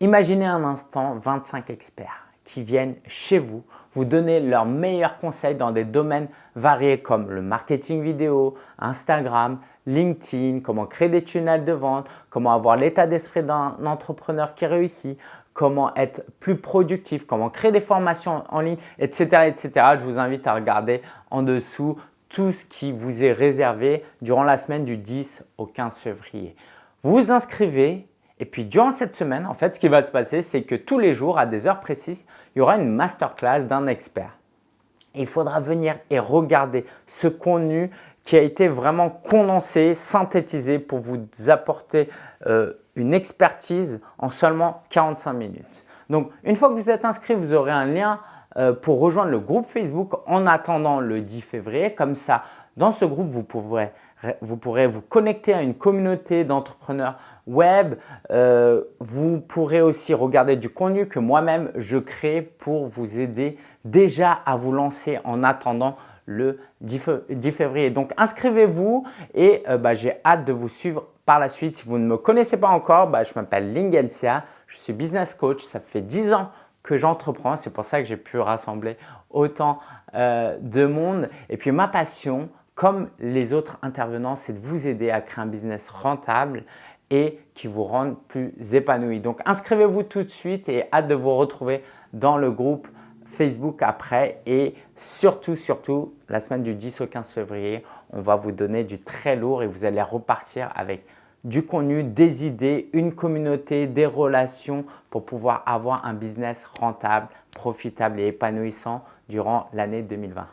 Imaginez un instant 25 experts qui viennent chez vous vous donner leurs meilleurs conseils dans des domaines variés comme le marketing vidéo, Instagram, LinkedIn, comment créer des tunnels de vente, comment avoir l'état d'esprit d'un entrepreneur qui réussit, comment être plus productif, comment créer des formations en ligne, etc. etc. Je vous invite à regarder en dessous tout ce qui vous est réservé durant la semaine du 10 au 15 février. Vous vous inscrivez et puis durant cette semaine, en fait, ce qui va se passer, c'est que tous les jours, à des heures précises, il y aura une masterclass d'un expert. il faudra venir et regarder ce contenu qui a été vraiment condensé, synthétisé pour vous apporter euh, une expertise en seulement 45 minutes. Donc, une fois que vous êtes inscrit, vous aurez un lien pour rejoindre le groupe Facebook en attendant le 10 février. Comme ça, dans ce groupe, vous pourrez vous pourrez vous connecter à une communauté d'entrepreneurs web. Euh, vous pourrez aussi regarder du contenu que moi-même je crée pour vous aider déjà à vous lancer en attendant le 10, février. Donc inscrivez-vous et euh, bah, j'ai hâte de vous suivre par la suite. Si vous ne me connaissez pas encore, bah, je m'appelle Lingensia, je suis business coach. Ça fait 10 ans que j'entreprends. C'est pour ça que j'ai pu rassembler autant euh, de monde. Et puis ma passion, comme les autres intervenants, c'est de vous aider à créer un business rentable et qui vous rende plus épanoui. Donc, inscrivez-vous tout de suite et hâte de vous retrouver dans le groupe Facebook après et surtout, surtout, la semaine du 10 au 15 février, on va vous donner du très lourd et vous allez repartir avec du contenu, des idées, une communauté, des relations pour pouvoir avoir un business rentable, profitable et épanouissant durant l'année 2020.